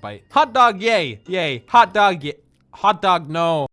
bite. Hot dog, yay, yay. Hot dog, yay. Hot dog, no.